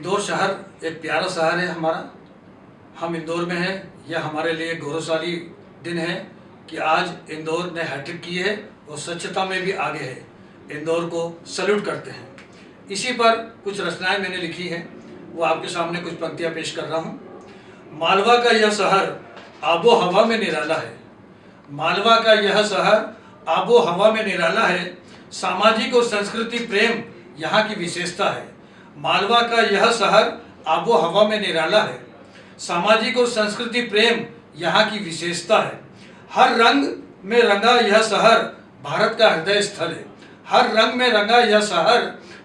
इंदौर शहर एक प्यारा शहर है हमारा। हम इंदौर में हैं, यह हमारे लिए गौरवशाली दिन है कि आज इंदौर ने हैट्रिक की है और स्वच्छता में भी आगे है। इंदौर को सल्यूट करते हैं। इसी पर कुछ रचनाएँ मैंने लिखी हैं, वो आपके सामने कुछ पंक्तियाँ पेश कर रहा हूँ। मालवा का यह शहर आबो हवा में निराला है। मालवा का यह शहर आबो हवा में निराला है। सामाजिक और संस्कृति प्रेम यहाँ की विशेषता है। मालवा का यह शहर आबो हवा में निराला है। सामाजिक और संस्कृति प्रेम यहाँ की विशेषता है। हर रंग में रंगा यह शहर भारत का हृदय स्थल है। हर रंग में रंगा यह शहर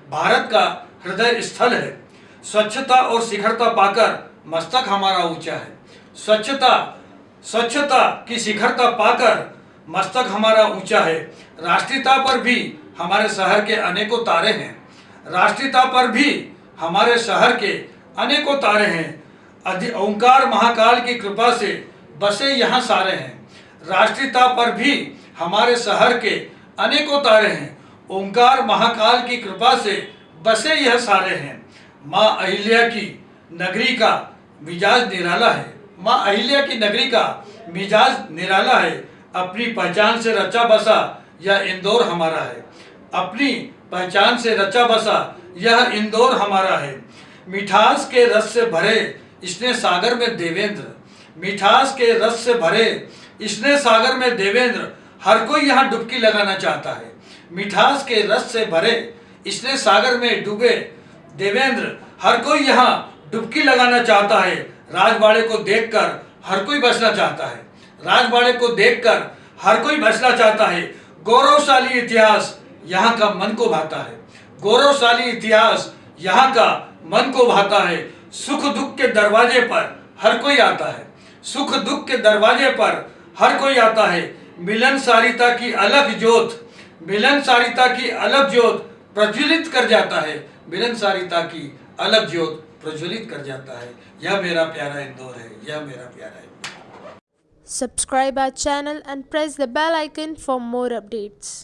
भारत का हृदय स्थल है। स्वच्छता और शिखरता पाकर मस्तक हमारा ऊँचा है। स्वच्छता स्वच्छता की शिखरता पाकर मस्तक हमारा ऊँचा है। राष्ट्रीयता पर भी हमारे शहर के अनेकों तारे हैं। राष्ट्रीयता पर भी हमारे शहर के अनेकों तारे हैं। ओंकार महाकाल की कृपा से बसे यहाँ सारे हैं। राष्ट्रीयता पर भी हमारे शहर के अनेकों तारे हैं। ओंकार महाकाल की कृपा से बसे यह सारे हैं। माँ अहिल्या की नगरी का मिजाज निराला है। माँ अहिल्या की नगरी का मिजाज निराला है। अपनी पहचान से रचा बसा यह इंदौर हमारा है। अपनी पहचान से रचा बसा, यह इंदौर हमारा है। मिठास के रस से भरे इसने सागर में देवेंद्र। मिठास के रस से भरे इसने सागर में देवेंद्र। हर कोई यहाँ डुबकी लगाना चाहता है। मिठास के रस से भरे इसने सागर में डूबे देवेंद्र। हर कोई यहाँ डुबकी लगाना चाहता है। राजवाड़े को देखकर हर कोई बचना चाहता है। राजवाड़े को देखकर हर कोई बचना चाहता है। गौरवशाली इतिहास यहाँ का मन को भाता है। गौरवशाली इतिहास यहाँ का मन को भाता है। सुख दुख के दरवाजे पर हर कोई आता है। सुख दुख के दरवाजे पर हर कोई आता है। मिलन सारिता की अलग ज्योत, मिलन सारिता की अलग ज्योत प्रज्वलित कर जाता है। मिलन सारिता की अलग ज्योत प्रज्वलित कर जाता है। यह मेरा प्यारा इंदौर है। यह मेरा प्यारा Indore. Subscribe our channel and press the bell icon for more updates.